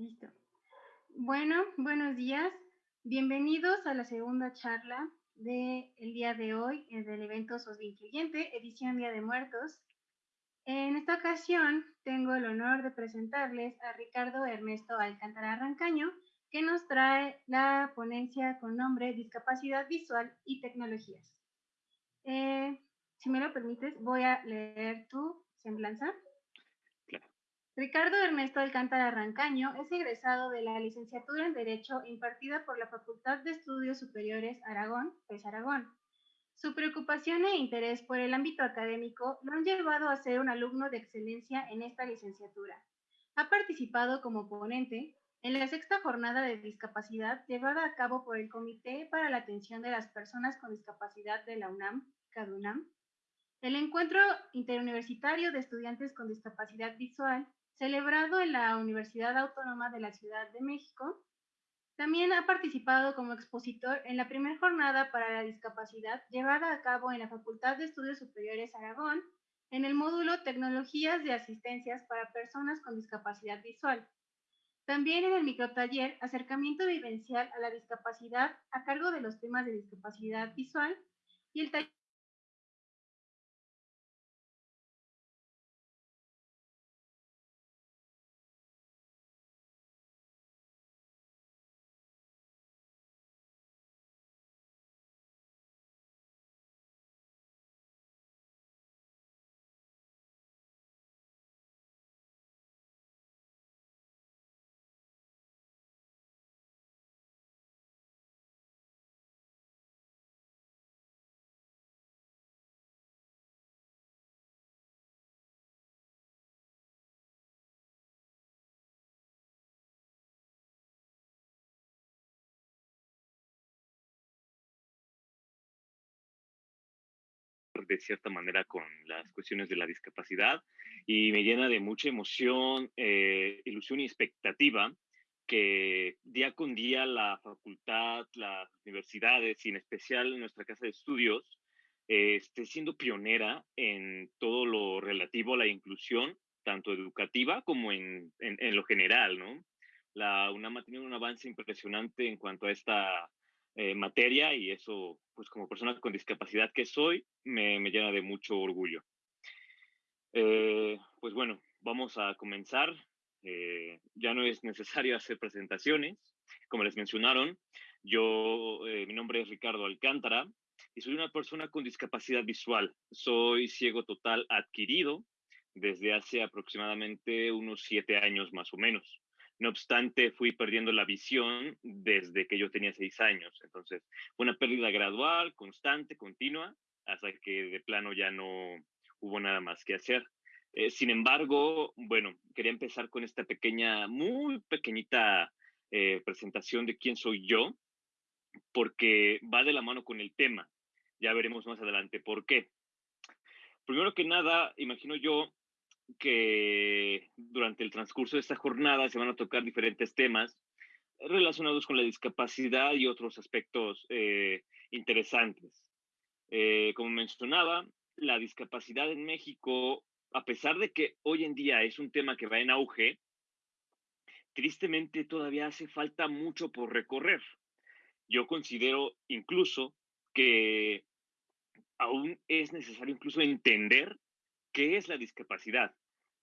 Listo. Bueno, buenos días. Bienvenidos a la segunda charla del día de hoy eh, del evento SOS Incluyente, edición Día de Muertos. En esta ocasión tengo el honor de presentarles a Ricardo Ernesto Alcántara Rancaño, que nos trae la ponencia con nombre Discapacidad Visual y Tecnologías. Eh, si me lo permites, voy a leer tu semblanza. Ricardo Ernesto Alcántara Rancaño es egresado de la licenciatura en Derecho impartida por la Facultad de Estudios Superiores Aragón, PES Aragón. Su preocupación e interés por el ámbito académico lo han llevado a ser un alumno de excelencia en esta licenciatura. Ha participado como ponente en la sexta jornada de discapacidad llevada a cabo por el Comité para la Atención de las Personas con Discapacidad de la UNAM, CADUNAM, el Encuentro Interuniversitario de Estudiantes con Discapacidad Visual, celebrado en la Universidad Autónoma de la Ciudad de México, también ha participado como expositor en la primera jornada para la discapacidad llevada a cabo en la Facultad de Estudios Superiores Aragón, en el módulo Tecnologías de Asistencias para Personas con Discapacidad Visual. También en el microtaller Acercamiento Vivencial a la Discapacidad a cargo de los temas de discapacidad visual y el taller de cierta manera con las cuestiones de la discapacidad y me llena de mucha emoción, eh, ilusión y expectativa que día con día la facultad, las universidades y en especial nuestra casa de estudios eh, esté siendo pionera en todo lo relativo a la inclusión, tanto educativa como en, en, lo general, ¿no? La UNAM ha tenido un avance impresionante en cuanto a esta eh, materia y eso, pues como persona con discapacidad que soy, me, me llena de mucho orgullo. Eh, pues bueno, vamos a comenzar. Eh, ya no es necesario hacer presentaciones. Como les mencionaron, yo, mi nombre es Ricardo Alcántara y soy una persona con discapacidad visual. Soy ciego total adquirido desde hace aproximadamente unos siete años más o menos. No obstante, fui perdiendo la visión desde que yo tenía seis años. Entonces, una pérdida gradual, constante, continua, hasta que de plano ya no hubo nada más que hacer. Eh, sin embargo, bueno, quería empezar con esta pequeña, muy pequeñita eh, presentación de quién soy yo, porque va de la mano con el tema. Ya veremos más adelante por qué. Primero que nada, imagino yo que durante el transcurso de esta jornada se van a tocar diferentes temas relacionados con la discapacidad y otros aspectos eh, interesantes. Eh, como mencionaba, la discapacidad en México, a pesar de que hoy en día es un tema que va en auge, tristemente todavía hace falta mucho por recorrer. Yo considero incluso que aún es necesario incluso entender qué es la discapacidad.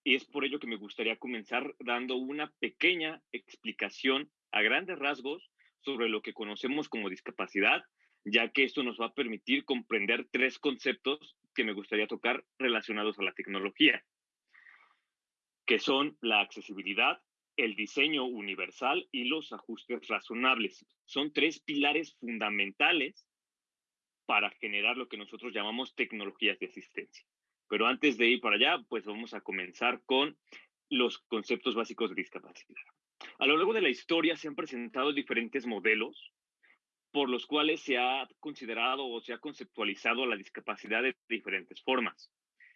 Y es por ello que me gustaría comenzar dando una pequeña explicación a grandes rasgos sobre lo que conocemos como discapacidad, ya que esto nos va a permitir comprender tres conceptos que me gustaría tocar relacionados a la tecnología, que son la accesibilidad, el diseño universal y los ajustes razonables. Son tres pilares fundamentales para generar lo que nosotros llamamos tecnologías de asistencia. Pero antes de ir para allá, pues vamos a comenzar con los conceptos básicos de discapacidad. A lo largo de la historia se han presentado diferentes modelos por los cuales se ha considerado o se ha conceptualizado la discapacidad de diferentes formas.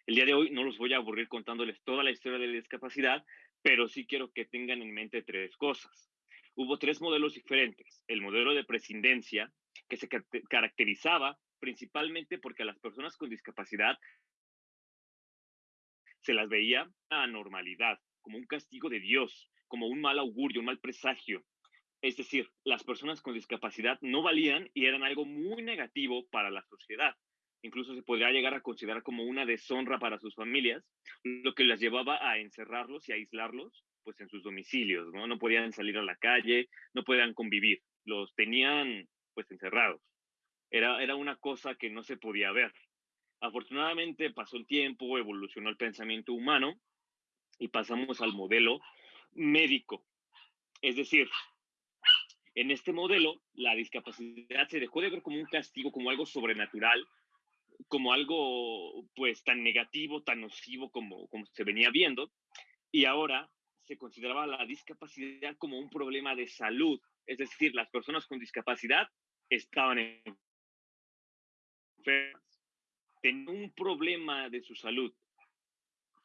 El día de hoy no los voy a aburrir contándoles toda la historia de la discapacidad, pero sí quiero que tengan en mente tres cosas. Hubo tres modelos diferentes. El modelo de prescindencia, que se caracterizaba principalmente porque a las personas con discapacidad se las veía a normalidad, como un castigo de Dios, como un mal augurio, un mal presagio. Es decir, las personas con discapacidad no valían y eran algo muy negativo para la sociedad. Incluso se podría llegar a considerar como una deshonra para sus familias, lo que las llevaba a encerrarlos y aislarlos pues en sus domicilios, ¿no? No podían salir a la calle, no podían convivir, los tenían pues encerrados. Era, era una cosa que no se podía ver. Afortunadamente pasó el tiempo, evolucionó el pensamiento humano y pasamos al modelo médico. Es decir, en este modelo, la discapacidad se dejó de ver como un castigo, como algo sobrenatural, como algo pues tan negativo, tan nocivo como, como se venía viendo, y ahora se consideraba la discapacidad como un problema de salud, es decir, las personas con discapacidad estaban enfermas, tenían un problema de su salud.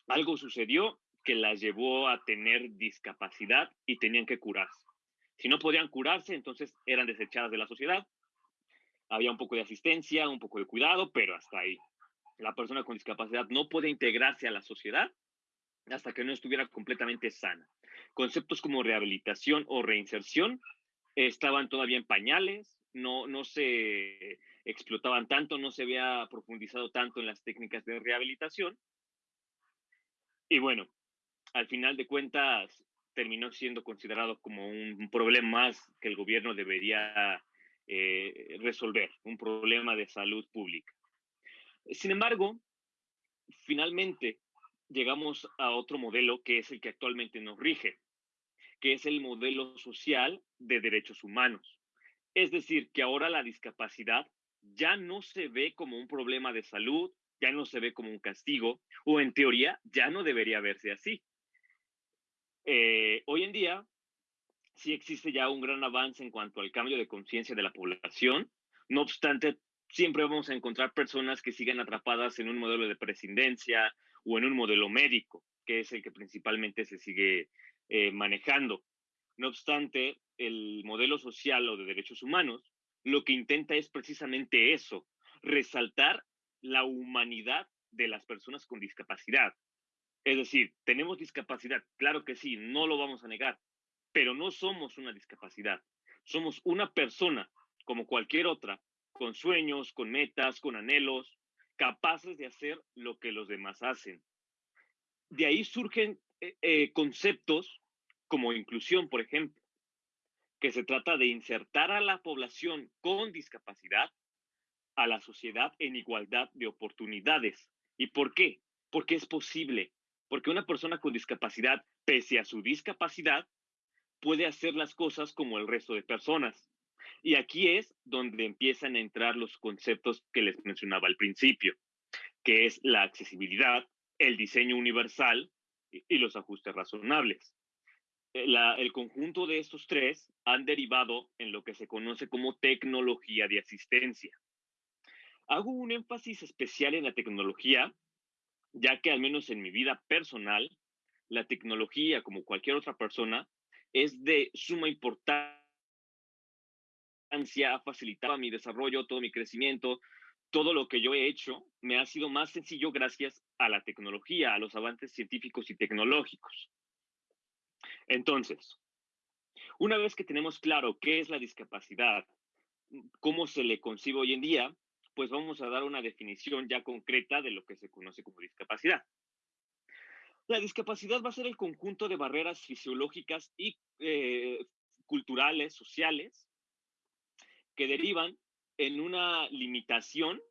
Algo sucedió que las llevó a tener discapacidad y tenían que curarse. Si no podían curarse, entonces eran desechadas de la sociedad. Había un poco de asistencia, un poco de cuidado, pero hasta ahí. La persona con discapacidad no puede integrarse a la sociedad hasta que no estuviera completamente sana. Conceptos como rehabilitación o reinserción estaban todavía en pañales, no, no se explotaban tanto, no se había profundizado tanto en las técnicas de rehabilitación. Y bueno, al final de cuentas, terminó siendo considerado como un problema más que el gobierno debería eh, resolver, un problema de salud pública. Sin embargo, finalmente llegamos a otro modelo que es el que actualmente nos rige, que es el modelo social de derechos humanos. Es decir, que ahora la discapacidad ya no se ve como un problema de salud, ya no se ve como un castigo, o en teoría ya no debería verse así. Eh, hoy en día sí existe ya un gran avance en cuanto al cambio de conciencia de la población. No obstante, siempre vamos a encontrar personas que siguen atrapadas en un modelo de presidencia o en un modelo médico, que es el que principalmente se sigue eh, manejando. No obstante, el modelo social o de derechos humanos lo que intenta es precisamente eso, resaltar la humanidad de las personas con discapacidad, es decir, tenemos discapacidad, claro que sí, no lo vamos a negar, pero no somos una discapacidad. Somos una persona como cualquier otra, con sueños, con metas, con anhelos, capaces de hacer lo que los demás hacen. De ahí surgen eh, eh, conceptos como inclusión, por ejemplo, que se trata de insertar a la población con discapacidad a la sociedad en igualdad de oportunidades. ¿Y por qué? Porque es posible, porque una persona con discapacidad, pese a su discapacidad, puede hacer las cosas como el resto de personas. Y aquí es donde empiezan a entrar los conceptos que les mencionaba al principio, que es la accesibilidad, el diseño universal y, los ajustes razonables. Eh, el conjunto de estos tres han derivado en lo que se conoce como tecnología de asistencia. Hago un énfasis especial en la tecnología ya que al menos en mi vida personal, la tecnología, como cualquier otra persona, es de suma importancia, ha facilitado mi desarrollo, todo mi crecimiento, todo lo que yo he hecho me ha sido más sencillo gracias a la tecnología, a los avances científicos y tecnológicos. Entonces, una vez que tenemos claro qué es la discapacidad, cómo se le concibe hoy en día, pues vamos a dar una definición ya concreta de lo que se conoce como discapacidad. La discapacidad va a ser el conjunto de barreras fisiológicas y eh, culturales, sociales, que derivan en una limitación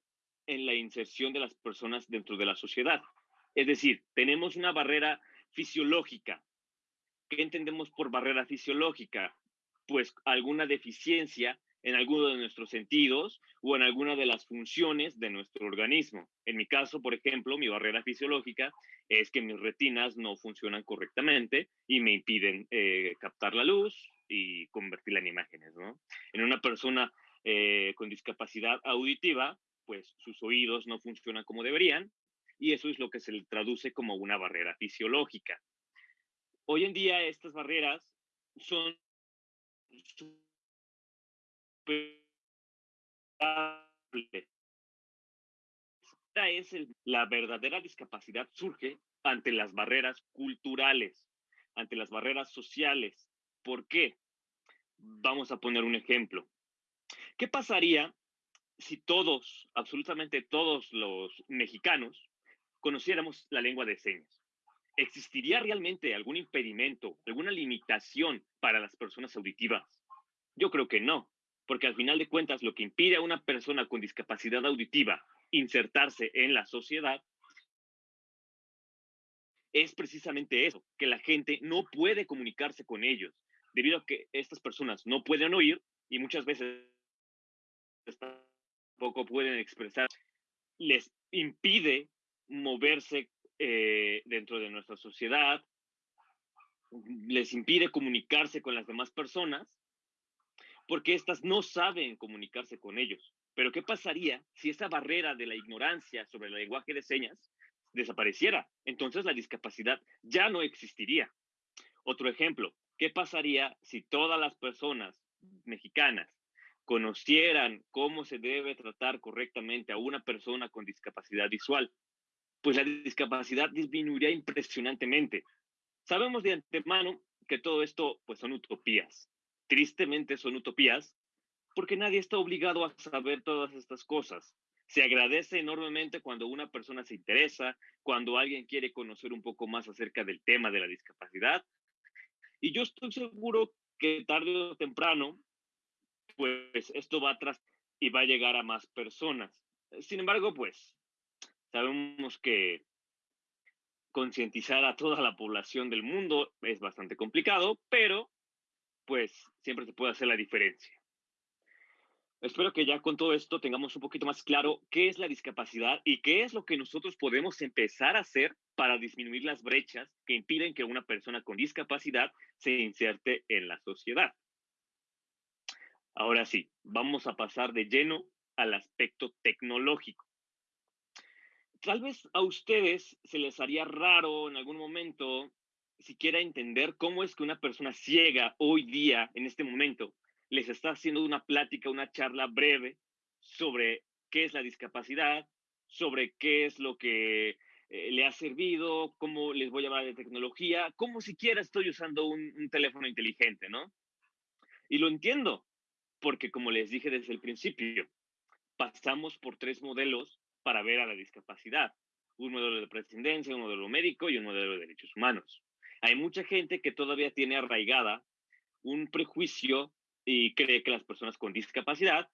en la inserción de las personas dentro de la sociedad. Es decir, tenemos una barrera fisiológica. ¿Qué entendemos por barrera fisiológica? Pues alguna deficiencia en alguno de nuestros sentidos o en alguna de las funciones de nuestro organismo. En mi caso, por ejemplo, mi barrera fisiológica es que mis retinas no funcionan correctamente y me impiden eh, captar la luz y convertirla en imágenes. En una persona eh, con discapacidad auditiva, pues sus oídos no funcionan como deberían y eso es lo que se traduce como una barrera fisiológica. Hoy en día estas barreras son la verdadera discapacidad surge ante las barreras culturales. ante las barreras sociales. ¿Por qué? Vamos a poner un ejemplo. ¿Qué pasaría si todos, absolutamente todos los mexicanos, conociéramos la lengua de señas? ¿Existiría realmente algún impedimento, alguna limitación para las personas auditivas? Yo creo que no, porque al final de cuentas lo que impide a una persona con discapacidad auditiva insertarse en la sociedad es precisamente eso, que la gente no puede comunicarse con ellos, debido a que estas personas no pueden oír y muchas veces tampoco pueden expresar, les impide moverse eh, dentro de nuestra sociedad, les impide comunicarse con las demás personas, porque éstas no saben comunicarse con ellos. Pero ¿qué pasaría si esa barrera de la ignorancia sobre el lenguaje de señas desapareciera? Entonces la discapacidad ya no existiría. Otro ejemplo, ¿qué pasaría si todas las personas mexicanas conocieran cómo se debe tratar correctamente a una persona con discapacidad visual? Pues la discapacidad disminuiría impresionantemente. Sabemos de antemano que todo esto pues son utopías. Tristemente son utopías porque nadie está obligado a saber todas estas cosas. Se agradece enormemente cuando una persona se interesa, cuando alguien quiere conocer un poco más acerca del tema de la discapacidad. Y yo estoy seguro que tarde o temprano, pues esto va atrás y va a llegar a más personas. Sin embargo, pues Sabemos que concientizar a toda la población del mundo es bastante complicado, pero pues siempre se puede hacer la diferencia. Espero que ya con todo esto tengamos un poquito más claro qué es la discapacidad y qué es lo que nosotros podemos empezar a hacer para disminuir las brechas que impiden que una persona con discapacidad se inserte en la sociedad. Ahora sí, vamos a pasar de lleno al aspecto tecnológico tal vez a ustedes se les haría raro en algún momento siquiera entender cómo es que una persona ciega hoy día, en este momento, les está haciendo una plática, una charla breve sobre qué es la discapacidad, sobre qué es lo que eh, le ha servido, cómo les voy a hablar de tecnología, cómo siquiera estoy usando un, un teléfono inteligente, ¿no? Y lo entiendo, porque como les dije desde el principio, pasamos por tres modelos para ver a la discapacidad. Un modelo de presidencia, un modelo médico y un modelo de derechos humanos. Hay mucha gente que todavía tiene arraigada un prejuicio y cree que las personas con discapacidad,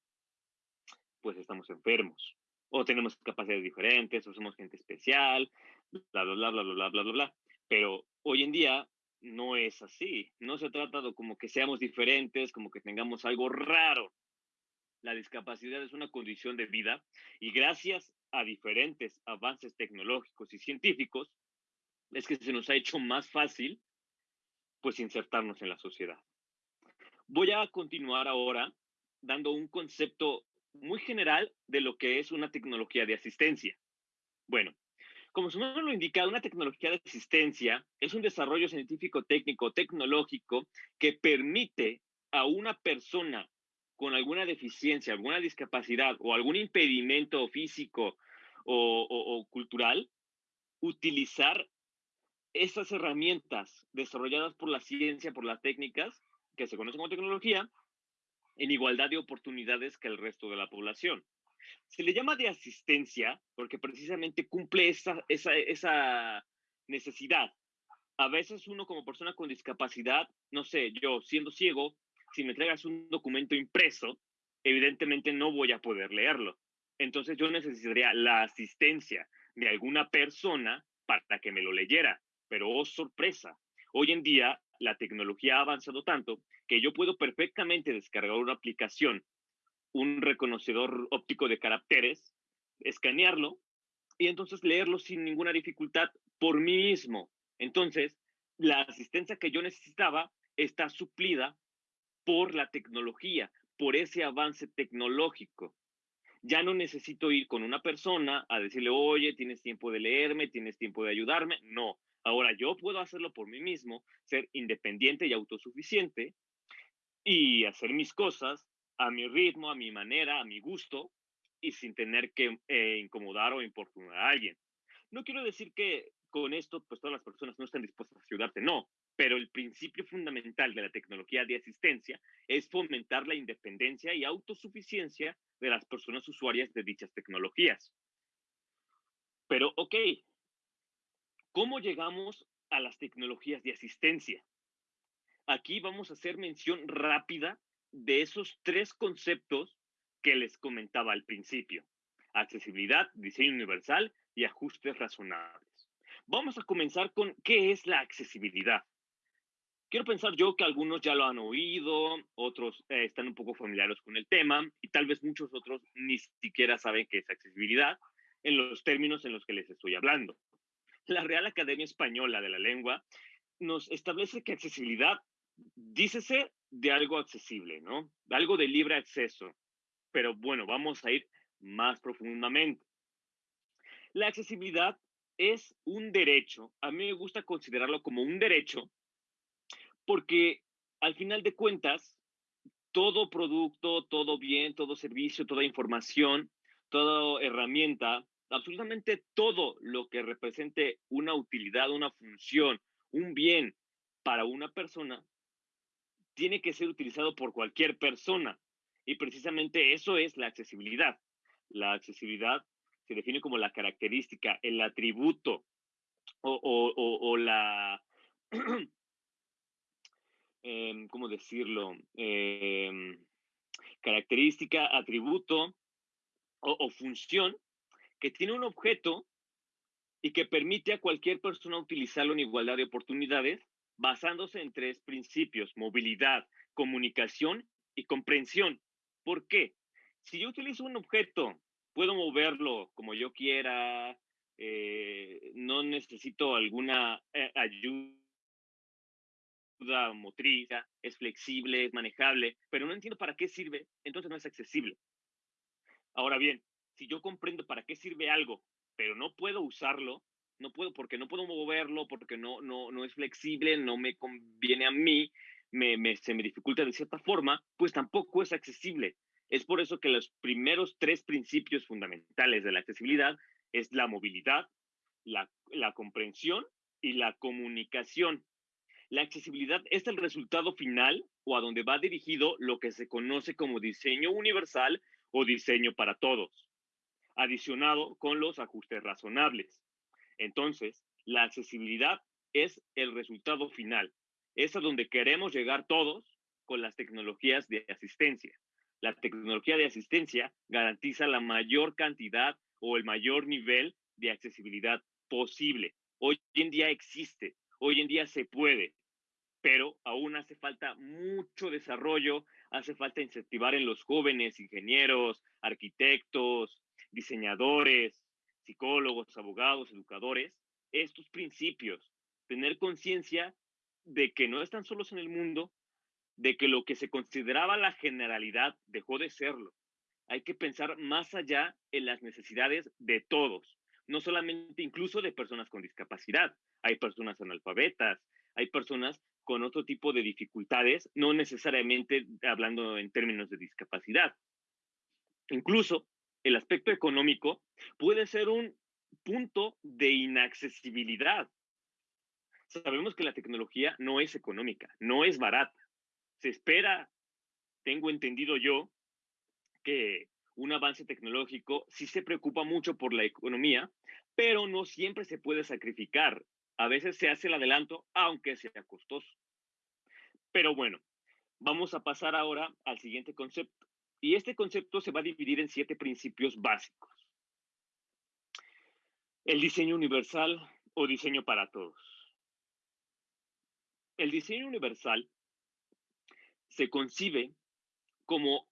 pues estamos enfermos, o tenemos capacidades diferentes, o somos gente especial, bla, bla, bla, bla, bla, bla, bla, bla. Pero hoy en día no es así. No se trata de como que seamos diferentes, como que tengamos algo raro. La discapacidad es una condición de vida y gracias a diferentes avances tecnológicos y científicos, es que se nos ha hecho más fácil pues insertarnos en la sociedad. Voy a continuar ahora dando un concepto muy general de lo que es una tecnología de asistencia. Bueno, como su nombre lo indica, una tecnología de asistencia es un desarrollo científico, técnico, tecnológico que permite a una persona con alguna deficiencia, alguna discapacidad o algún impedimento físico o, cultural, utilizar esas herramientas desarrolladas por la ciencia, por las técnicas, que se conocen como tecnología, en igualdad de oportunidades que el resto de la población. Se le llama de asistencia porque precisamente cumple esa, esa, necesidad. A veces uno como persona con discapacidad, no sé, yo siendo ciego, si me entregas un documento impreso, evidentemente no voy a poder leerlo. Entonces yo necesitaría la asistencia de alguna persona para que me lo leyera. Pero, oh sorpresa, hoy en día la tecnología ha avanzado tanto que yo puedo perfectamente descargar una aplicación, un reconocedor óptico de caracteres, escanearlo y entonces leerlo sin ninguna dificultad por mí mismo. Entonces, la asistencia que yo necesitaba está suplida por la tecnología, por ese avance tecnológico. Ya no necesito ir con una persona a decirle, oye, tienes tiempo de leerme, tienes tiempo de ayudarme. No, ahora yo puedo hacerlo por mí mismo, ser independiente y autosuficiente y hacer mis cosas a mi ritmo, a mi manera, a mi gusto y sin tener que eh, incomodar o importunar a alguien. No quiero decir que con esto, pues todas las personas no estén dispuestas a ayudarte, no. Pero el principio fundamental de la tecnología de asistencia es fomentar la independencia y autosuficiencia de las personas usuarias de dichas tecnologías. Pero, ok, ¿cómo llegamos a las tecnologías de asistencia? Aquí vamos a hacer mención rápida de esos tres conceptos que les comentaba al principio. Accesibilidad, diseño universal y ajustes razonables. Vamos a comenzar con qué es la accesibilidad. Quiero pensar yo que algunos ya lo han oído, otros eh, están un poco familiares con el tema y tal vez muchos otros ni siquiera saben qué es accesibilidad en los términos en los que les estoy hablando. La Real Academia Española de la Lengua nos establece que accesibilidad, dícese de algo accesible, ¿no? Algo de libre acceso. Pero bueno, vamos a ir más profundamente. La accesibilidad es un derecho. A mí me gusta considerarlo como un derecho porque al final de cuentas, todo producto, todo bien, todo servicio, toda información, toda herramienta, absolutamente todo lo que represente una utilidad, una función, un bien para una persona, tiene que ser utilizado por cualquier persona. Y precisamente eso es la accesibilidad. La accesibilidad se define como la característica, el atributo o, o la Em, ¿cómo decirlo? Em, característica, atributo o, función que tiene un objeto y que permite a cualquier persona utilizarlo en igualdad de oportunidades basándose en tres principios, movilidad, comunicación y comprensión. ¿Por qué? Si yo utilizo un objeto, puedo moverlo como yo quiera, eh, no necesito alguna eh, ayuda motriz, es flexible, es manejable, pero no entiendo para qué sirve, entonces no es accesible. Ahora bien, si yo comprendo para qué sirve algo, pero no puedo usarlo, no puedo porque no puedo moverlo, porque no, no, no es flexible, no me conviene a mí, me, me, se me dificulta de cierta forma, pues tampoco es accesible. Es por eso que los primeros tres principios fundamentales de la accesibilidad es la movilidad, la, la comprensión y la comunicación. La accesibilidad es el resultado final o a donde va dirigido lo que se conoce como diseño universal o diseño para todos, adicionado con los ajustes razonables. Entonces, la accesibilidad es el resultado final, es a donde queremos llegar todos con las tecnologías de asistencia. La tecnología de asistencia garantiza la mayor cantidad o el mayor nivel de accesibilidad posible. Hoy en día existe, hoy en día se puede, pero aún hace falta mucho desarrollo, hace falta incentivar en los jóvenes ingenieros, arquitectos, diseñadores, psicólogos, abogados, educadores, estos principios, tener conciencia de que no están solos en el mundo, de que lo que se consideraba la generalidad dejó de serlo. Hay que pensar más allá en las necesidades de todos, no solamente incluso de personas con discapacidad. Hay personas analfabetas, hay personas con otro tipo de dificultades, no necesariamente hablando en términos de discapacidad. Incluso el aspecto económico puede ser un punto de inaccesibilidad. Sabemos que la tecnología no es económica, no es barata. Se espera, tengo entendido yo, que un avance tecnológico sí se preocupa mucho por la economía, pero no siempre se puede sacrificar a veces se hace el adelanto, aunque sea costoso. Pero bueno, vamos a pasar ahora al siguiente concepto. Y este concepto se va a dividir en siete principios básicos. El diseño universal o diseño para todos. El diseño universal se concibe como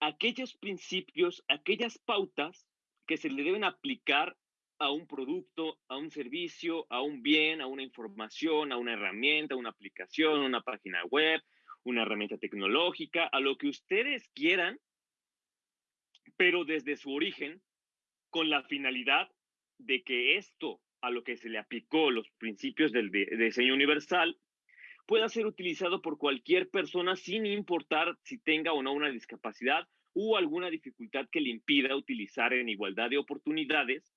aquellos principios, aquellas pautas que se le deben aplicar a un producto, a un servicio, a un bien, a una información, a una herramienta, a una aplicación, una página web, una herramienta tecnológica, a lo que ustedes quieran, pero desde su origen, con la finalidad de que esto a lo que se le aplicó los principios del diseño universal pueda ser utilizado por cualquier persona sin importar si tenga o no una discapacidad o alguna dificultad que le impida utilizar en igualdad de oportunidades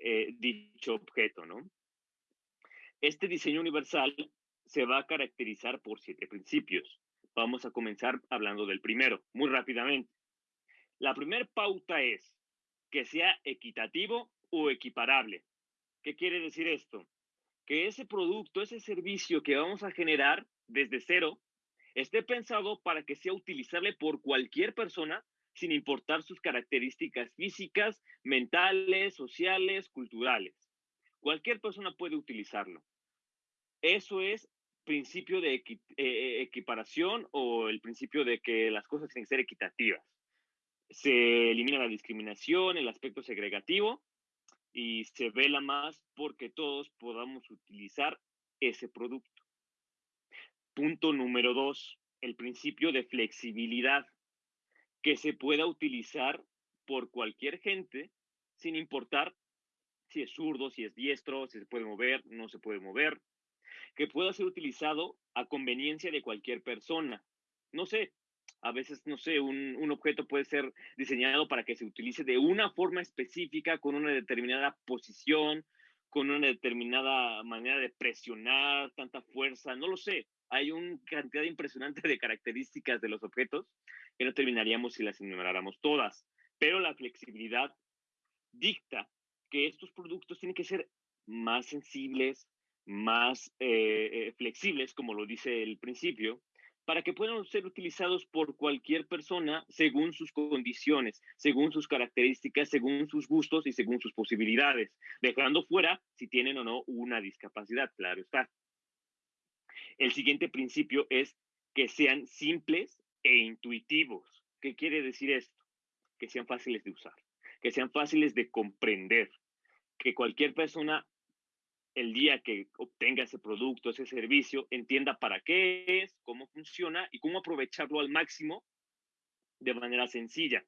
eh, dicho objeto, ¿no? Este diseño universal se va a caracterizar por siete principios. Vamos a comenzar hablando del primero, muy rápidamente. La primera pauta es que sea equitativo o equiparable. ¿Qué quiere decir esto? Que ese producto, ese servicio que vamos a generar desde cero, esté pensado para que sea utilizable por cualquier persona sin importar sus características físicas, mentales, sociales, culturales. Cualquier persona puede utilizarlo. Eso es principio de eh, equiparación o el principio de que las cosas tienen que ser equitativas. Se elimina la discriminación, el aspecto segregativo y se vela más porque todos podamos utilizar ese producto. Punto número dos, el principio de flexibilidad, que se pueda utilizar por cualquier gente sin importar si es zurdo, si es diestro, si se puede mover, no se puede mover, que pueda ser utilizado a conveniencia de cualquier persona. No sé, a veces, no sé, un, un, objeto puede ser diseñado para que se utilice de una forma específica, con una determinada posición, con una determinada manera de presionar, tanta fuerza, no lo sé. Hay una cantidad impresionante de características de los objetos que no terminaríamos si las enumeráramos todas. Pero la flexibilidad dicta que estos productos tienen que ser más sensibles, más eh, eh, flexibles, como lo dice el principio, para que puedan ser utilizados por cualquier persona según sus condiciones, según sus características, según sus gustos y según sus posibilidades, dejando fuera si tienen o no una discapacidad, claro está. El siguiente principio es que sean simples e intuitivos. ¿Qué quiere decir esto? Que sean fáciles de usar, que sean fáciles de comprender, que cualquier persona el día que obtenga ese producto, ese servicio, entienda para qué es, cómo funciona y cómo aprovecharlo al máximo de manera sencilla.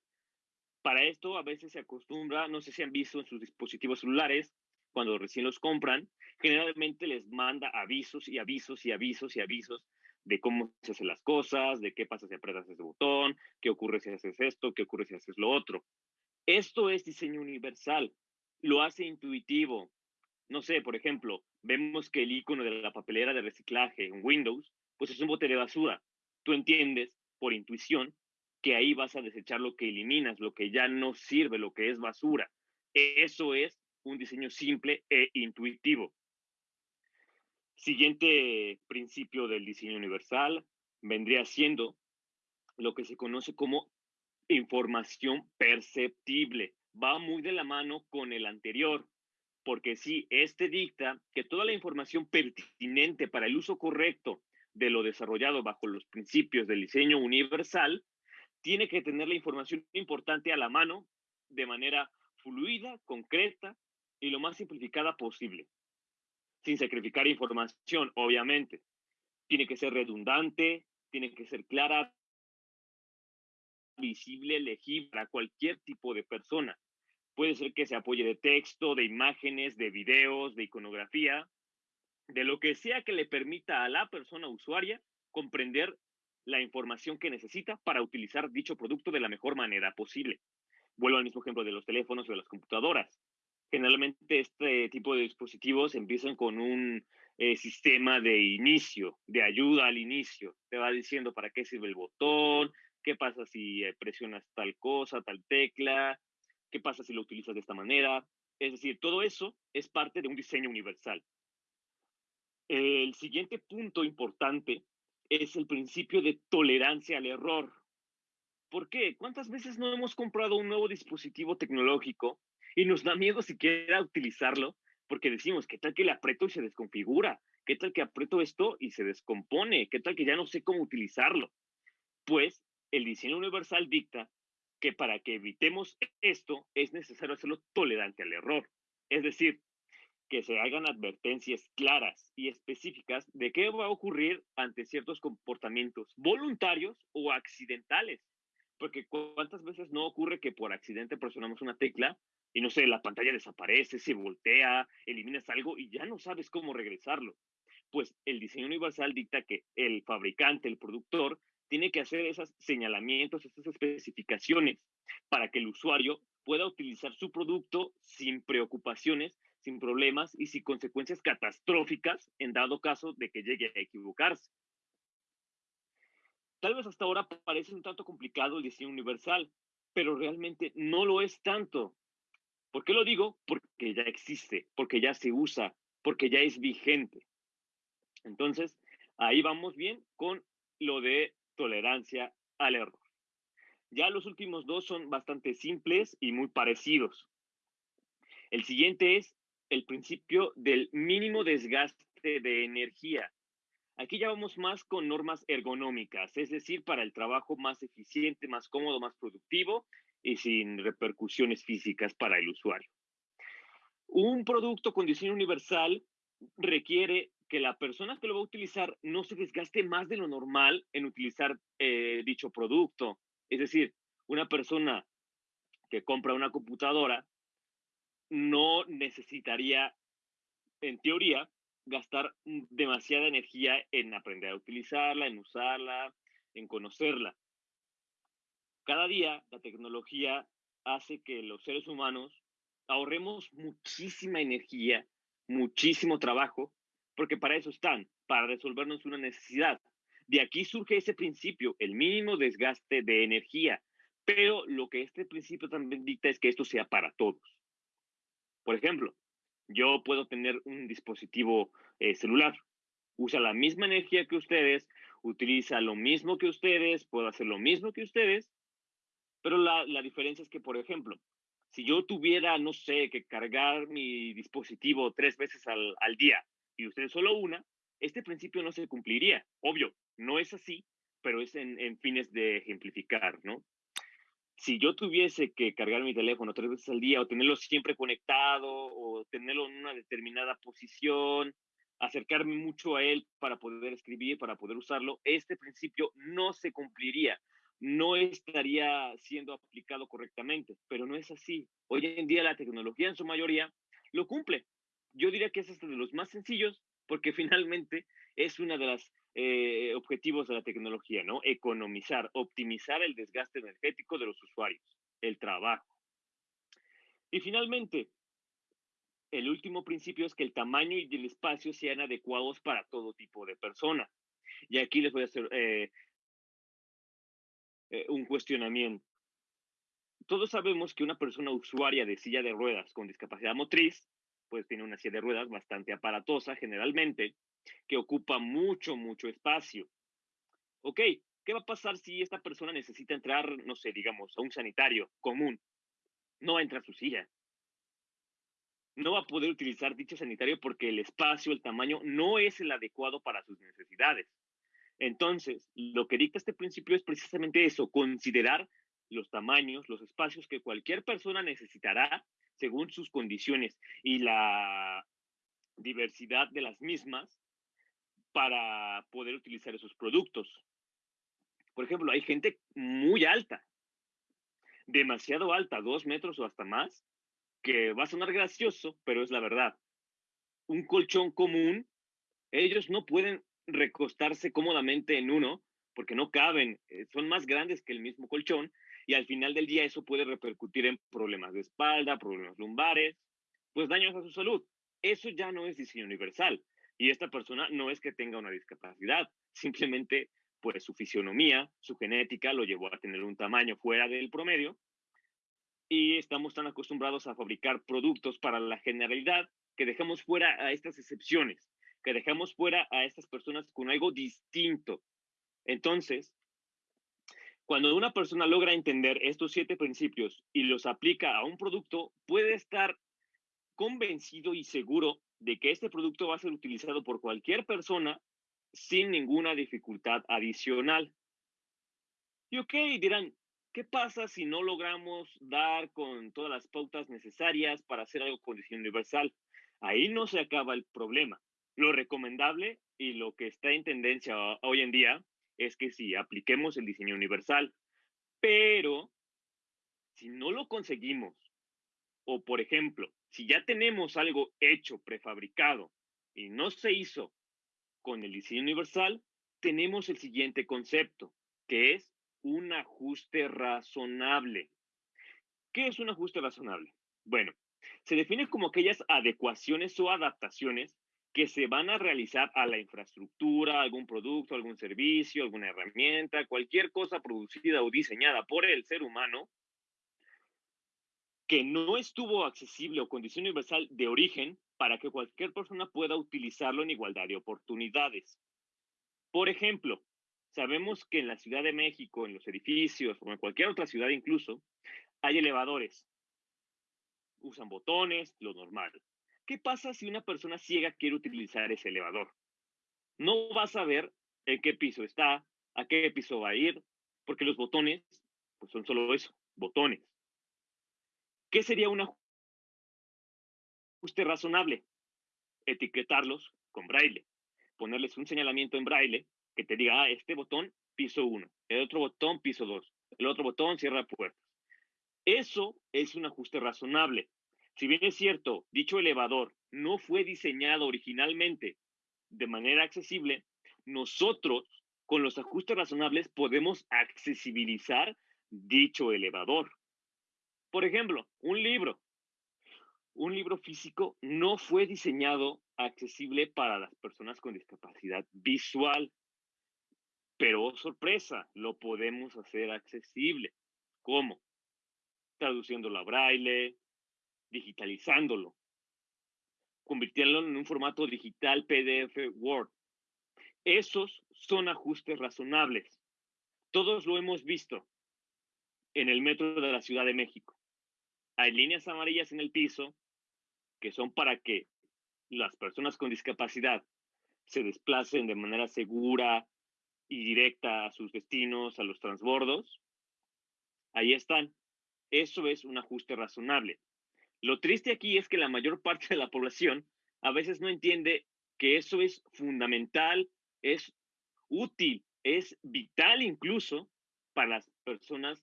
Para esto a veces se acostumbra, no sé si han visto en sus dispositivos celulares, cuando recién los compran, generalmente les manda avisos y avisos y avisos y avisos de cómo se hacen las cosas, de qué pasa si apretas ese botón, qué ocurre si haces esto, qué ocurre si haces lo otro. Esto es diseño universal, lo hace intuitivo, no sé, por ejemplo, vemos que el icono de la papelera de reciclaje en Windows, pues es un bote de basura. Tú entiendes por intuición que ahí vas a desechar lo que eliminas, lo que ya no sirve, lo que es basura. Eso es un diseño simple e intuitivo. Siguiente principio del diseño universal vendría siendo lo que se conoce como información perceptible. Va muy de la mano con el anterior, porque sí, este dicta que toda la información pertinente para el uso correcto de lo desarrollado bajo los principios del diseño universal tiene que tener la información importante a la mano de manera fluida, concreta y lo más simplificada posible, sin sacrificar información, obviamente. Tiene que ser redundante, tiene que ser clara, visible, legible para cualquier tipo de persona. Puede ser que se apoye de texto, de imágenes, de videos, de iconografía, de lo que sea que le permita a la persona usuaria comprender la información que necesita para utilizar dicho producto de la mejor manera posible. Vuelvo al mismo ejemplo de los teléfonos o de las computadoras. Generalmente este tipo de dispositivos empiezan con un eh, sistema de inicio, de ayuda al inicio. Te va diciendo para qué sirve el botón, qué pasa si eh, presionas tal cosa, tal tecla, ¿Qué pasa si lo utilizas de esta manera? Es decir, todo eso es parte de un diseño universal. El siguiente punto importante es el principio de tolerancia al error. ¿Por qué? ¿Cuántas veces no hemos comprado un nuevo dispositivo tecnológico y nos da miedo siquiera utilizarlo porque decimos, ¿qué tal que le aprieto y se desconfigura? ¿Qué tal que aprieto esto y se descompone? ¿Qué tal que ya no sé cómo utilizarlo? Pues el diseño universal dicta que para que evitemos esto es necesario hacerlo tolerante al error. Es decir, que se hagan advertencias claras y específicas de qué va a ocurrir ante ciertos comportamientos voluntarios o accidentales. Porque cuántas veces no ocurre que por accidente presionamos una tecla y no sé, la pantalla desaparece, se voltea, eliminas algo y ya no sabes cómo regresarlo. Pues el diseño universal dicta que el fabricante, el productor, tiene que hacer esos señalamientos, esas especificaciones para que el usuario pueda utilizar su producto sin preocupaciones sin problemas y sin consecuencias catastróficas en dado caso de que llegue a equivocarse. Tal vez hasta ahora parece un tanto complicado el diseño universal, pero realmente no lo es tanto. ¿Por qué lo digo? Porque ya existe, porque ya se usa, porque ya es vigente. Entonces, ahí vamos bien con lo de tolerancia al error. Ya los últimos dos son bastante simples y muy parecidos. El siguiente es el principio del mínimo desgaste de energía. Aquí ya vamos más con normas ergonómicas, es decir, para el trabajo más eficiente, más cómodo, más productivo y sin repercusiones físicas para el usuario. Un producto con diseño universal requiere que la persona que lo va a utilizar no se desgaste más de lo normal en utilizar eh, dicho producto. Es decir, una persona que compra una computadora no necesitaría, en teoría, gastar demasiada energía en aprender a utilizarla, en usarla, en conocerla. Cada día la tecnología hace que los seres humanos ahorremos muchísima energía, muchísimo trabajo, porque para eso están, para resolvernos una necesidad. De aquí surge ese principio, el mínimo desgaste de energía, pero lo que este principio también dicta es que esto sea para todos. Por ejemplo, yo puedo tener un dispositivo eh, celular, usa la misma energía que ustedes, utiliza lo mismo que ustedes, puedo hacer lo mismo que ustedes, pero la, la diferencia es que, por ejemplo, si yo tuviera, no sé, que cargar mi dispositivo tres veces al, al día y ustedes solo una, este principio no se cumpliría. Obvio, no es así, pero es en, en fines de ejemplificar, ¿no? si yo tuviese que cargar mi teléfono tres veces al día o tenerlo siempre conectado o tenerlo en una determinada posición, acercarme mucho a él para poder escribir, para poder usarlo, este principio no se cumpliría, no estaría siendo aplicado correctamente, pero no es así. Hoy en día la tecnología en su mayoría lo cumple. Yo diría que es este de los más sencillos porque finalmente es una de las eh, objetivos de la tecnología, ¿no? Economizar, optimizar el desgaste energético de los usuarios, el trabajo. Y finalmente, el último principio es que el tamaño y el espacio sean adecuados para todo tipo de persona. Y aquí les voy a hacer eh, eh, un cuestionamiento. Todos sabemos que una persona usuaria de silla de ruedas con discapacidad motriz, pues tiene una silla de ruedas bastante aparatosa generalmente, que ocupa mucho, mucho espacio. Ok, ¿qué va a pasar si esta persona necesita entrar, no sé, digamos, a un sanitario común? No va a entrar a su silla. No va a poder utilizar dicho sanitario porque el espacio, el tamaño no es el adecuado para sus necesidades. Entonces, lo que dicta este principio es precisamente eso, considerar los tamaños, los espacios que cualquier persona necesitará según sus condiciones y la diversidad de las mismas para poder utilizar esos productos. Por ejemplo, hay gente muy alta, demasiado alta, dos metros o hasta más, que va a sonar gracioso, pero es la verdad. Un colchón común, ellos no pueden recostarse cómodamente en uno porque no caben, eh, son más grandes que el mismo colchón y al final del día eso puede repercutir en problemas de espalda, problemas lumbares, pues daños a su salud. Eso ya no es diseño universal. Y esta persona no es que tenga una discapacidad, simplemente pues su fisionomía, su genética lo llevó a tener un tamaño fuera del promedio y estamos tan acostumbrados a fabricar productos para la generalidad que dejamos fuera a estas excepciones, que dejamos fuera a estas personas con algo distinto. Entonces, cuando una persona logra entender estos siete principios y los aplica a un producto, puede estar convencido y seguro de que este producto va a ser utilizado por cualquier persona sin ninguna dificultad adicional. Y ok, dirán, ¿qué pasa si no logramos dar con todas las pautas necesarias para hacer algo con diseño universal? Ahí no se acaba el problema. Lo recomendable y lo que está en tendencia hoy en día es que sí, apliquemos el diseño universal, pero si no lo conseguimos, o por ejemplo, si ya tenemos algo hecho, prefabricado, y no se hizo con el diseño universal, tenemos el siguiente concepto, que es un ajuste razonable. ¿Qué es un ajuste razonable? Bueno, Se define como aquellas adecuaciones o adaptaciones que se van a realizar a la infraestructura, algún producto, algún servicio, alguna herramienta, cualquier cosa producida o diseñada por el ser humano que no estuvo accesible o condición universal de origen para que cualquier persona pueda utilizarlo en igualdad de oportunidades. Por ejemplo, sabemos que en la Ciudad de México, en los edificios o en cualquier otra ciudad incluso, hay elevadores. Usan botones, lo normal. ¿Qué pasa si una persona ciega quiere utilizar ese elevador? No va a saber en qué piso está, a qué piso va a ir, porque los botones pues son solo eso, botones. ¿Qué sería un ajuste razonable? Etiquetarlos con braille, ponerles un señalamiento en braille que te diga, ah, este botón, piso 1, el otro botón, piso 2, el otro botón, cierra puertas. Eso es un ajuste razonable. Si bien es cierto, dicho elevador no fue diseñado originalmente de manera accesible, nosotros con los ajustes razonables podemos accesibilizar dicho elevador. Por ejemplo, un libro. Un libro físico no fue diseñado accesible para las personas con discapacidad visual. Pero, sorpresa, lo podemos hacer accesible. ¿Cómo? Traduciéndolo a braille, digitalizándolo, convirtiéndolo en un formato digital PDF Word. Esos son ajustes razonables. Todos lo hemos visto en el metro de la Ciudad de México. Hay líneas amarillas en el piso que son para que las personas con discapacidad se desplacen de manera segura y directa a sus destinos, a los transbordos. Ahí están. Eso es un ajuste razonable. Lo triste aquí es que la mayor parte de la población a veces no entiende que eso es fundamental, es útil, es vital incluso para las personas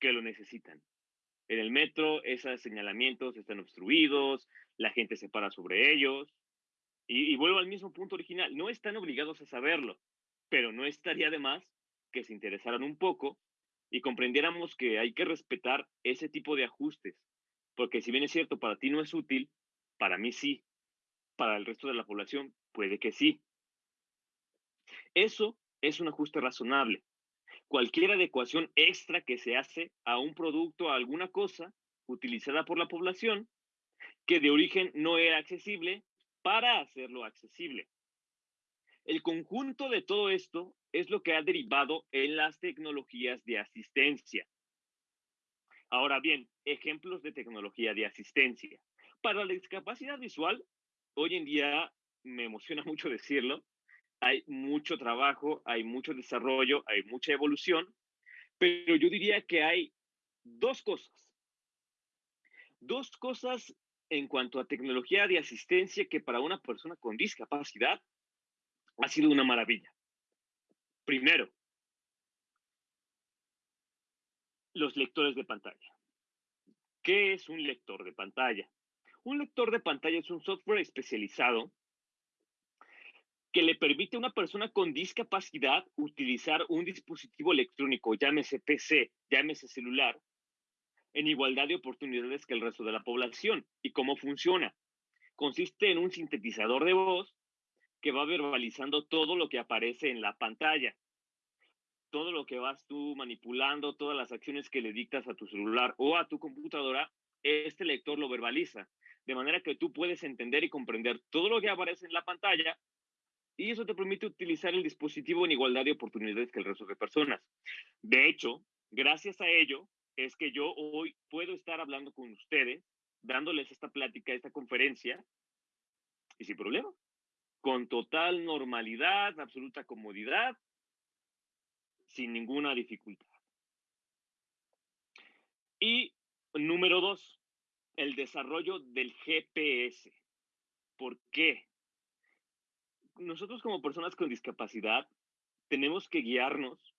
que lo necesitan. En el metro, esos señalamientos están obstruidos, la gente se para sobre ellos. Y, y, vuelvo al mismo punto original, no están obligados a saberlo, pero no estaría de más que se interesaran un poco y comprendiéramos que hay que respetar ese tipo de ajustes, porque si bien es cierto, para ti no es útil, para mí sí, para el resto de la población puede que sí. Eso es un ajuste razonable. Cualquier adecuación extra que se hace a un producto, a alguna cosa utilizada por la población, que de origen no era accesible, para hacerlo accesible. El conjunto de todo esto es lo que ha derivado en las tecnologías de asistencia. Ahora bien, ejemplos de tecnología de asistencia. Para la discapacidad visual, hoy en día me emociona mucho decirlo, hay mucho trabajo, hay mucho desarrollo, hay mucha evolución, pero yo diría que hay dos cosas. Dos cosas en cuanto a tecnología de asistencia que para una persona con discapacidad ha sido una maravilla. Primero, los lectores de pantalla. ¿Qué es un lector de pantalla? Un lector de pantalla es un software especializado que le permite a una persona con discapacidad utilizar un dispositivo electrónico, llámese PC, llámese celular, en igualdad de oportunidades que el resto de la población. ¿Y cómo funciona? Consiste en un sintetizador de voz que va verbalizando todo lo que aparece en la pantalla todo lo que vas tú manipulando, todas las acciones que le dictas a tu celular o a tu computadora, este lector lo verbaliza. De manera que tú puedes entender y comprender todo lo que aparece en la pantalla y eso te permite utilizar el dispositivo en igualdad de oportunidades que el resto de personas. De hecho, gracias a ello es que yo hoy puedo estar hablando con ustedes, dándoles esta plática, esta conferencia, y sin problema, con total normalidad, absoluta comodidad, sin ninguna dificultad. Y número dos, el desarrollo del GPS. ¿Por qué? Nosotros como personas con discapacidad tenemos que guiarnos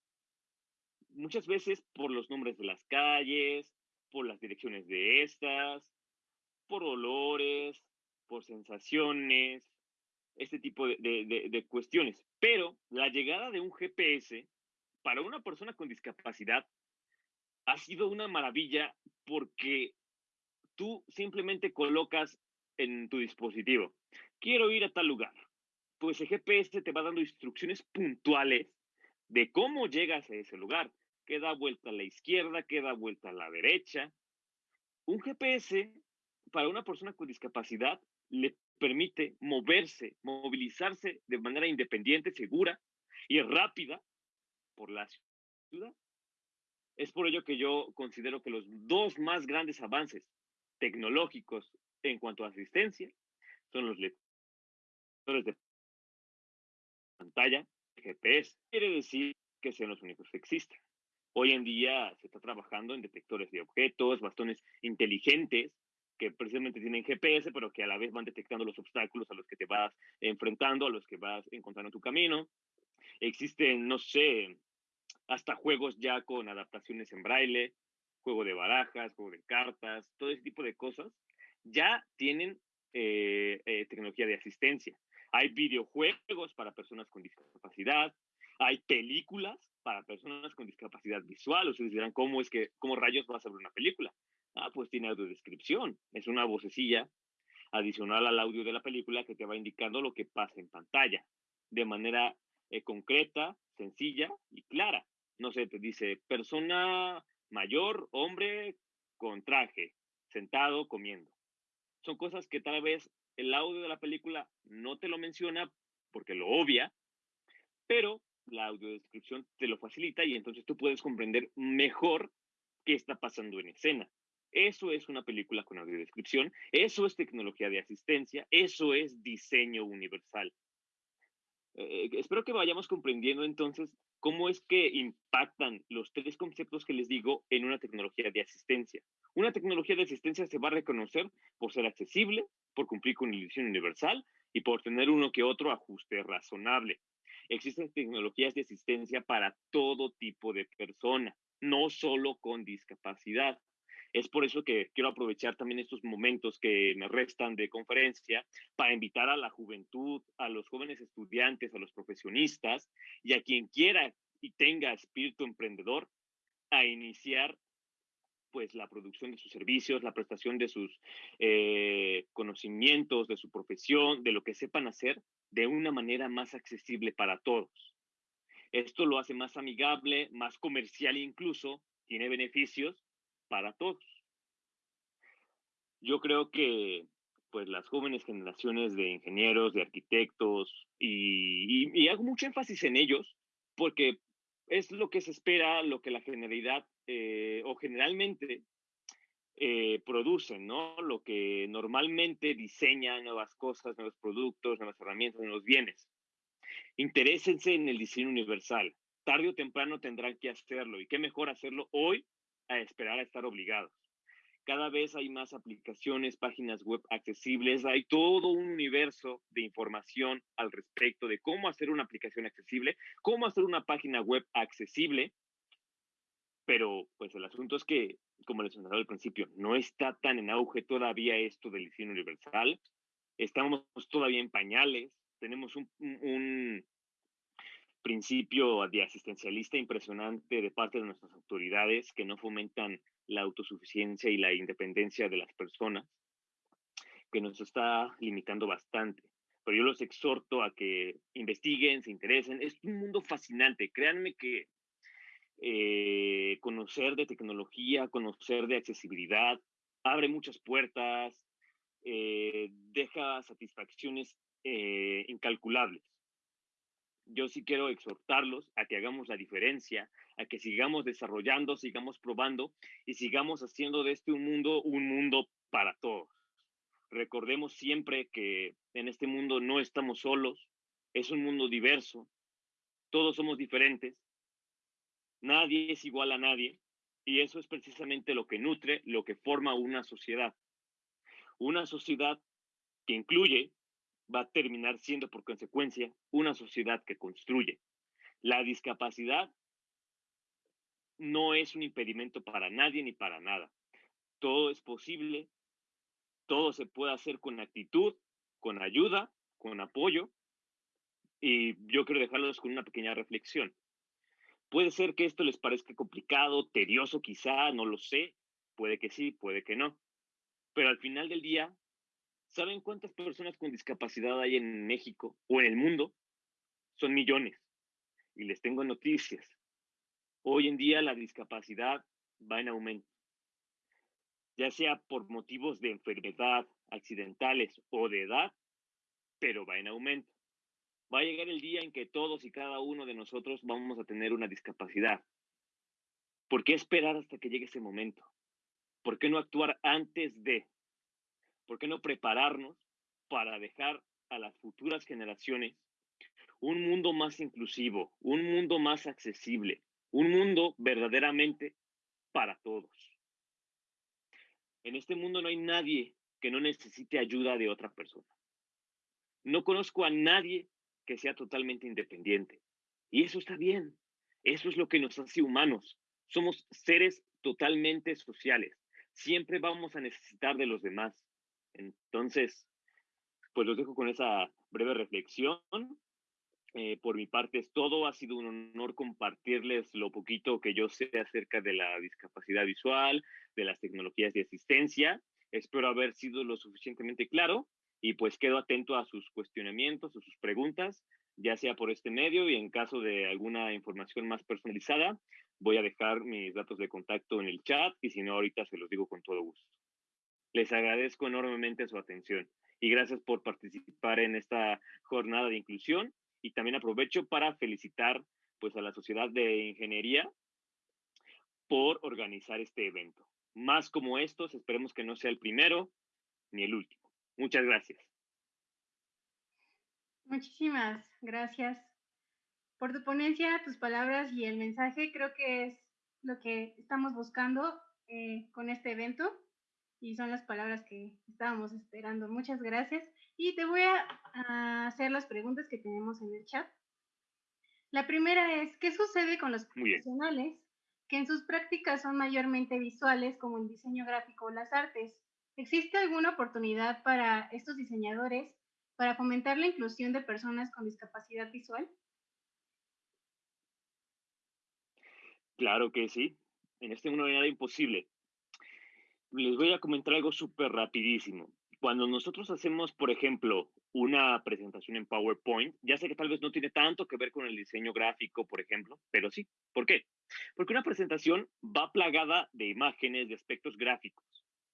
muchas veces por los nombres de las calles, por las direcciones de estas, por olores, por sensaciones, este tipo de, de, cuestiones. Pero la llegada de un GPS para una persona con discapacidad ha sido una maravilla porque tú simplemente colocas en tu dispositivo, quiero ir a tal lugar. Pues el GPS te va dando instrucciones puntuales de cómo llegas a ese lugar. Que da vuelta a la izquierda, que da vuelta a la derecha. Un GPS para una persona con discapacidad le permite moverse, movilizarse de manera independiente, segura y rápida por la ciudad. Es por ello que yo considero que los dos más grandes avances tecnológicos en cuanto a asistencia son los lectores de pantalla, GPS. Quiere decir que sean los únicos que existen. Hoy en día se está trabajando en detectores de objetos, bastones inteligentes que precisamente tienen GPS, pero que a la vez van detectando los obstáculos a los que te vas enfrentando, a los que vas encontrando tu camino. Existen, no sé, hasta juegos ya con adaptaciones en braille, juego de barajas, juego de cartas, todo ese tipo de cosas, ya tienen eh, eh, tecnología de asistencia. Hay videojuegos para personas con discapacidad, hay películas para personas con discapacidad visual. Ustedes dirán, ¿cómo es que, cómo rayos va a ser una película? Ah, pues tiene audiodescripción. Es una vocecilla adicional al audio de la película que te va indicando lo que pasa en pantalla de manera eh, concreta, sencilla y clara no sé, te dice persona mayor, hombre con traje, sentado, comiendo. Son cosas que tal vez el audio de la película no te lo menciona porque lo obvia, pero la audiodescripción te lo facilita y entonces tú puedes comprender mejor qué está pasando en escena. Eso es una película con audiodescripción, eso es tecnología de asistencia, eso es diseño universal. Eh, espero que vayamos comprendiendo entonces cómo es que impactan los tres conceptos que les digo en una tecnología de asistencia. Una tecnología de asistencia se va a reconocer por ser accesible, por cumplir con la ilusión universal y por tener uno que otro ajuste razonable. Existen tecnologías de asistencia para todo tipo de persona, no solo con discapacidad. Es por eso que quiero aprovechar también estos momentos que me restan de conferencia para invitar a la juventud, a los jóvenes estudiantes, a los profesionistas y a quien quiera y tenga espíritu emprendedor a iniciar pues la producción de sus servicios, la prestación de sus eh, conocimientos, de su profesión, de lo que sepan hacer de una manera más accesible para todos. Esto lo hace más amigable, más comercial incluso, tiene beneficios para todos. Yo creo que pues las jóvenes generaciones de ingenieros, de arquitectos, y, hago mucho énfasis en ellos, porque es lo que se espera, lo que la generalidad eh, o generalmente eh, producen, ¿no? Lo que normalmente diseña nuevas cosas, nuevos productos, nuevas herramientas, nuevos bienes. Interésense en el diseño universal. Tarde o temprano tendrán que hacerlo. Y qué mejor hacerlo hoy a esperar a estar obligados. Cada vez hay más aplicaciones, páginas web accesibles, hay todo un universo de información al respecto de cómo hacer una aplicación accesible, cómo hacer una página web accesible, pero pues el asunto es que, como les mencionaba al principio, no está tan en auge todavía esto del diseño universal, estamos todavía en pañales, tenemos un, un principio de asistencialista impresionante de parte de nuestras autoridades que no fomentan la autosuficiencia y la independencia de las personas, que nos está limitando bastante. Pero yo los exhorto a que investiguen, se interesen. Es un mundo fascinante. Créanme que eh, conocer de tecnología, conocer de accesibilidad, abre muchas puertas, eh, deja satisfacciones eh, incalculables yo sí quiero exhortarlos a que hagamos la diferencia, a que sigamos desarrollando, sigamos probando y sigamos haciendo de este un mundo un mundo para todos. Recordemos siempre que en este mundo no estamos solos, es un mundo diverso, todos somos diferentes, nadie es igual a nadie y eso es precisamente lo que nutre, lo que forma una sociedad. Una sociedad que incluye va a terminar siendo por consecuencia una sociedad que construye. La discapacidad no es un impedimento para nadie ni para nada. Todo es posible, todo se puede hacer con actitud, con ayuda, con apoyo. Y yo quiero dejarlos con una pequeña reflexión. Puede ser que esto les parezca complicado, tedioso quizá, no lo sé. Puede que sí, puede que no. Pero al final del día, ¿saben cuántas personas con discapacidad hay en México o en el mundo? Son millones. Y les tengo noticias. Hoy en día la discapacidad va en aumento, ya sea por motivos de enfermedad, accidentales o de edad, pero va en aumento. Va a llegar el día en que todos y cada uno de nosotros vamos a tener una discapacidad. ¿Por qué esperar hasta que llegue ese momento? ¿Por qué no actuar antes de? ¿Por qué no prepararnos para dejar a las futuras generaciones un mundo más inclusivo, un mundo más accesible, un mundo verdaderamente para todos? En este mundo no hay nadie que no necesite ayuda de otra persona. No conozco a nadie que sea totalmente independiente. Y eso está bien. Eso es lo que nos hace humanos. Somos seres totalmente sociales. Siempre vamos a necesitar de los demás. Entonces, pues los dejo con esa breve reflexión. Eh, por mi parte es todo. Ha sido un honor compartirles lo poquito que yo sé acerca de la discapacidad visual, de las tecnologías de asistencia. Espero haber sido lo suficientemente claro y pues quedo atento a sus cuestionamientos, a sus preguntas, ya sea por este medio y en caso de alguna información más personalizada, voy a dejar mis datos de contacto en el chat y si no, ahorita se los digo con todo gusto. Les agradezco enormemente su atención y gracias por participar en esta jornada de inclusión y también aprovecho para felicitar pues a la Sociedad de Ingeniería por organizar este evento. Más como estos, esperemos que no sea el primero ni el último. Muchas gracias. Muchísimas gracias por tu ponencia, tus palabras y el mensaje. Creo que es lo que estamos buscando eh, con este evento y son las palabras que estábamos esperando. Muchas gracias. Y te voy a, hacer las preguntas que tenemos en el chat. La primera es, ¿qué sucede con los profesionales que en sus prácticas son mayormente visuales como el diseño gráfico o las artes? ¿Existe alguna oportunidad para estos diseñadores para fomentar la inclusión de personas con discapacidad visual? Claro que sí. En este mundo no hay nada imposible. Les voy a comentar algo súper rapidísimo. Cuando nosotros hacemos, por ejemplo, una presentación en PowerPoint, ya sé que tal vez no tiene tanto que ver con el diseño gráfico, por ejemplo, pero sí. ¿Por qué? Porque una presentación va plagada de imágenes, de aspectos gráficos.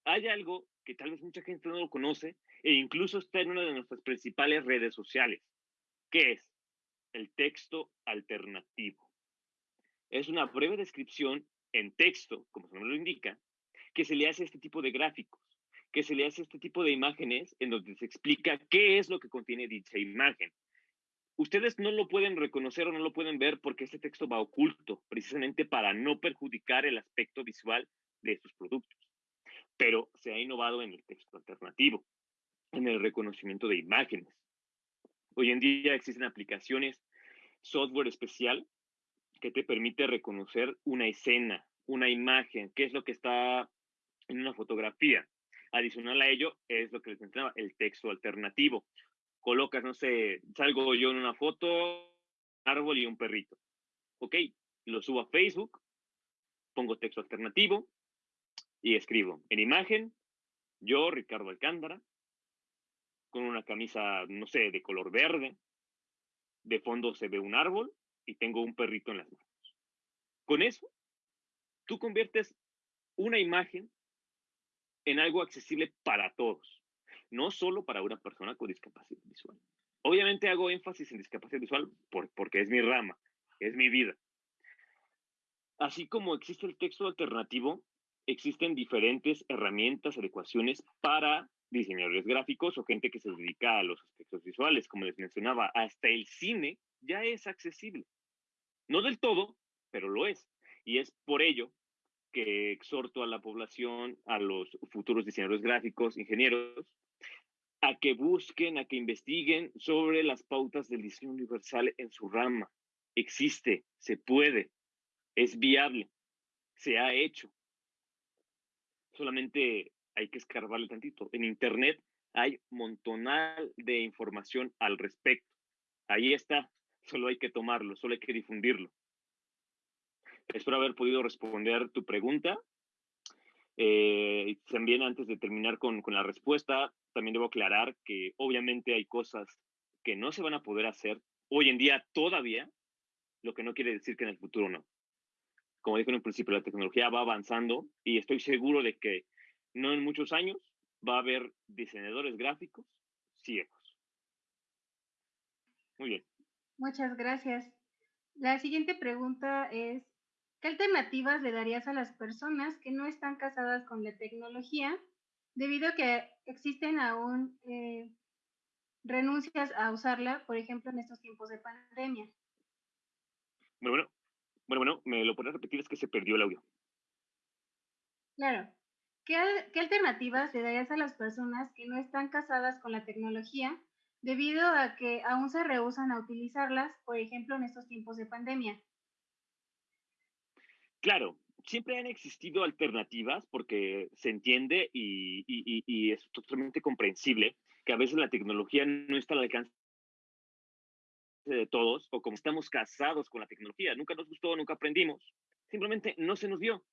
Hay algo que tal vez mucha gente no lo conoce e incluso está en una de nuestras principales redes sociales, que es el texto alternativo. Es una breve descripción en texto, como su nombre lo indica, que se le hace este tipo de gráficos, que se le hace este tipo de imágenes en donde se explica qué es lo que contiene dicha imagen. Ustedes no lo pueden reconocer o no lo pueden ver porque este texto va oculto, precisamente para no perjudicar el aspecto visual de sus productos pero se ha innovado en el texto alternativo, en el reconocimiento de imágenes. Hoy en día existen aplicaciones, software especial que te permite reconocer una escena, una imagen, qué es lo que está en una fotografía. Adicional a ello es lo que les mencionaba, el texto alternativo. Colocas, no sé, salgo yo en una foto, árbol y un perrito. Ok, lo subo a Facebook, pongo texto alternativo, y escribo, en imagen, yo, Ricardo Alcántara, con una camisa, no sé, de color verde, de fondo se ve un árbol y tengo un perrito en las manos. Con eso, tú conviertes una imagen en algo accesible para todos, no solo para una persona con discapacidad visual. Obviamente hago énfasis en discapacidad visual porque es mi rama, es mi vida. Así como existe el texto alternativo, existen diferentes herramientas, adecuaciones para diseñadores gráficos o gente que se dedica a los aspectos visuales. Como les mencionaba, hasta el cine ya es accesible. No del todo, pero lo es. Y es por ello que exhorto a la población, a los futuros diseñadores gráficos, ingenieros, a que busquen, a que investiguen sobre las pautas del diseño universal en su rama. Existe, se puede, es viable, se ha hecho solamente hay que escarbarle tantito. En Internet hay montonal de información al respecto. Ahí está, solo hay que tomarlo, solo hay que difundirlo. Espero haber podido responder tu pregunta. Eh, también antes de terminar con, con la respuesta, también debo aclarar que obviamente hay cosas que no se van a poder hacer hoy en día todavía, lo que no quiere decir que en el futuro no. Como dije en un principio, la tecnología va avanzando y estoy seguro de que no en muchos años va a haber diseñadores gráficos ciegos. Muy bien. Muchas gracias. La siguiente pregunta es, ¿qué alternativas le darías a las personas que no están casadas con la tecnología debido a que existen aún eh, renuncias a usarla, por ejemplo, en estos tiempos de pandemia? Bueno, bueno, bueno, bueno, me lo puedes repetir, es que se perdió el audio. Claro. ¿Qué, ¿Qué alternativas le darías a las personas que no están casadas con la tecnología debido a que aún se rehusan a utilizarlas, por ejemplo, en estos tiempos de pandemia? Claro, siempre han existido alternativas porque se entiende y, es totalmente comprensible que a veces la tecnología no está al alcance de todos o como estamos casados con la tecnología, nunca nos gustó, nunca aprendimos, simplemente no se nos dio.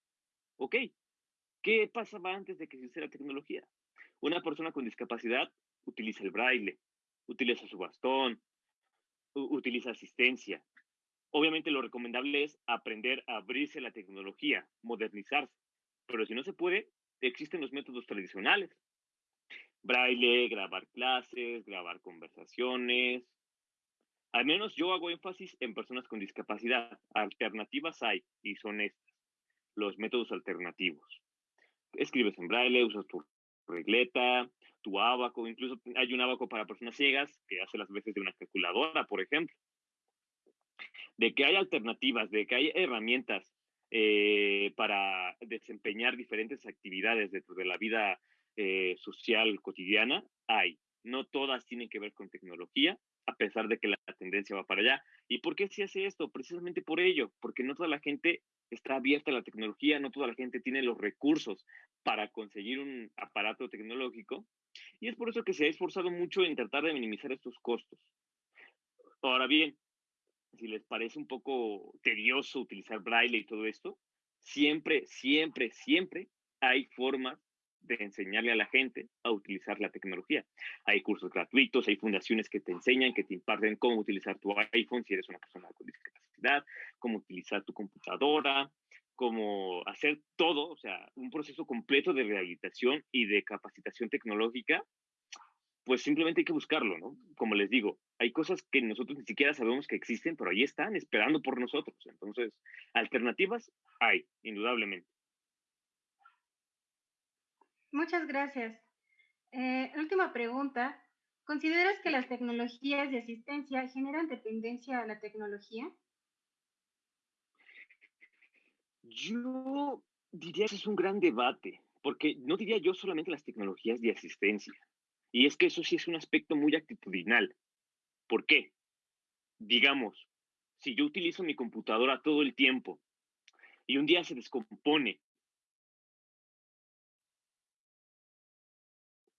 ¿Ok? ¿Qué pasaba antes de que se hiciera tecnología? Una persona con discapacidad utiliza el braille, utiliza su bastón, utiliza asistencia. Obviamente lo recomendable es aprender a abrirse la tecnología, modernizarse. Pero si no se puede, existen los métodos tradicionales. Braille, grabar clases, grabar conversaciones. Al menos yo hago énfasis en personas con discapacidad. Alternativas hay y son estas, los métodos alternativos. Escribes en braille, usas tu regleta, tu abaco, incluso hay un abaco para personas ciegas que hace las veces de una calculadora, por ejemplo. De que hay alternativas, de que hay herramientas eh, para desempeñar diferentes actividades dentro de la vida eh, social cotidiana, hay. No todas tienen que ver con tecnología, a pesar de que la tendencia va para allá. ¿Y por qué se hace esto? Precisamente por ello, porque no toda la gente está abierta a la tecnología, no toda la gente tiene los recursos para conseguir un aparato tecnológico y es por eso que se ha esforzado mucho en tratar de minimizar estos costos. Ahora bien, si les parece un poco tedioso utilizar braille y todo esto, siempre, siempre, siempre hay formas de enseñarle a la gente a utilizar la tecnología. Hay cursos gratuitos, hay fundaciones que te enseñan, que te imparten cómo utilizar tu iPhone si eres una persona con discapacidad, cómo utilizar tu computadora, cómo hacer todo, o sea, un proceso completo de rehabilitación y de capacitación tecnológica, pues simplemente hay que buscarlo, ¿no? Como les digo, hay cosas que nosotros ni siquiera sabemos que existen, pero ahí están esperando por nosotros. Entonces, alternativas hay, indudablemente. Muchas gracias. Eh, última pregunta. ¿Consideras que las tecnologías de asistencia generan dependencia a la tecnología? Yo diría que es un gran debate, porque no diría yo solamente las tecnologías de asistencia. Y es que eso sí es un aspecto muy actitudinal. ¿Por qué? Digamos, si yo utilizo mi computadora todo el tiempo y un día se descompone,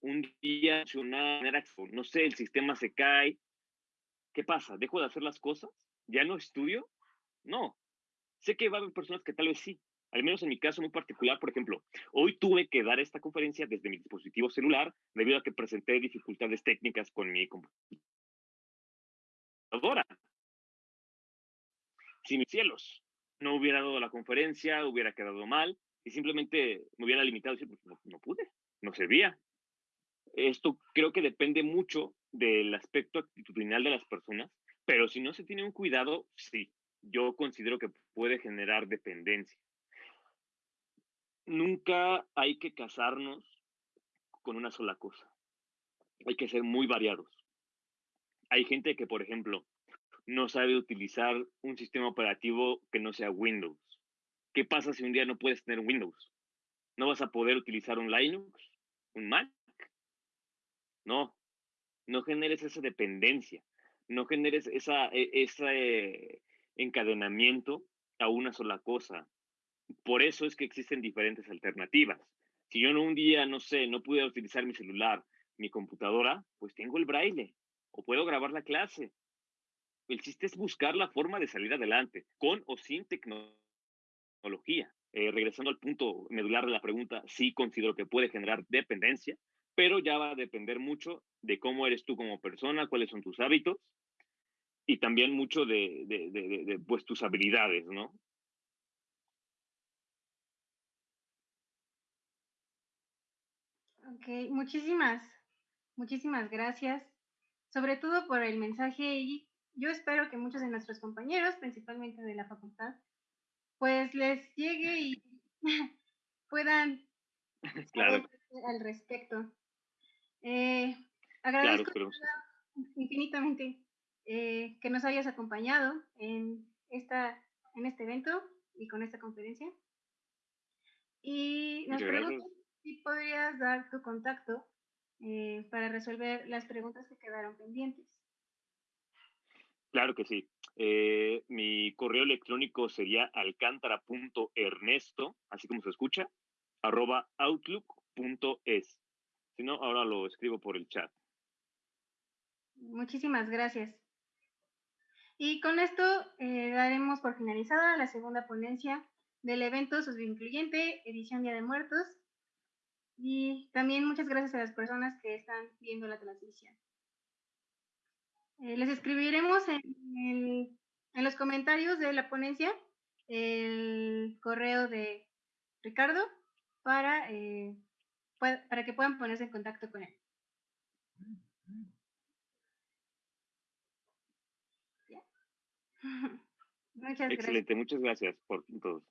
un día no sé, el sistema se cae, ¿qué pasa? ¿Dejo de hacer las cosas? ¿Ya no estudio? No, Sé que va a haber personas que tal vez sí, al menos en mi caso muy particular, por ejemplo, hoy tuve que dar esta conferencia desde mi dispositivo celular debido a que presenté dificultades técnicas con mi computadora. Si mis cielos no hubiera dado la conferencia, hubiera quedado mal y simplemente me hubiera limitado y decir, pues no, pude, no servía. Esto creo que depende mucho del aspecto actitudinal de las personas, pero si no se tiene un cuidado, sí, yo considero que puede generar dependencia. Nunca hay que casarnos con una sola cosa. Hay que ser muy variados. Hay gente que, por ejemplo, no sabe utilizar un sistema operativo que no sea Windows. ¿Qué pasa si un día no puedes tener Windows? ¿No vas a poder utilizar un Linux? ¿Un Mac? No, no generes esa dependencia, no generes esa, e, esa, eh, encadenamiento a una sola cosa. Por eso es que existen diferentes alternativas. Si yo un día, no sé, no pude utilizar mi celular, mi computadora, pues tengo el braille o puedo grabar la clase. El chiste es buscar la forma de salir adelante, con o sin tecnología. eh, regresando al punto medular de la pregunta, sí considero que puede generar dependencia, pero ya va a depender mucho de cómo eres tú como persona, cuáles son tus hábitos y también mucho de, de, de, pues, tus habilidades, ¿no? Ok, muchísimas, muchísimas gracias, sobre todo por el mensaje y yo espero que muchos de nuestros compañeros, principalmente de la facultad, pues les llegue y puedan claro. al respecto. Eh, agradezco infinitamente eh, que nos hayas acompañado en, esta, en este evento y con esta conferencia. Y nos pregunto si podrías dar tu contacto eh, para resolver las preguntas que quedaron pendientes. Claro que sí. Eh, mi correo electrónico sería alcántara.ernesto, así como se escucha, arroba outlook.es. Si no, ahora lo escribo por el chat. Muchísimas gracias. Y con esto eh, daremos por finalizada la segunda ponencia del evento Susvincluyente, edición Día de Muertos. Y también muchas gracias a las personas que están viendo la transmisión. Eh, les escribiremos en, los comentarios de la ponencia el correo de Ricardo para, eh, para que puedan ponerse en contacto con él. Excelente, muchas gracias por todos.